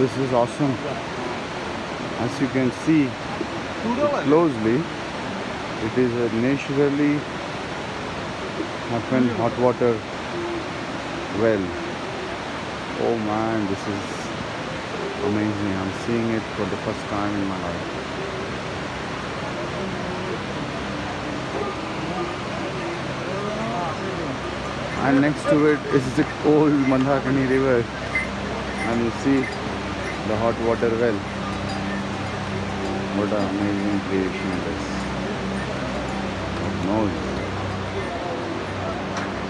this is awesome. As you can see closely. It is a naturally happened hot water well. Oh man this is amazing. I'm seeing it for the first time in my life. And next to it is the old Mandakini river. And you see the hot water well what an amazing creation it is. Knows.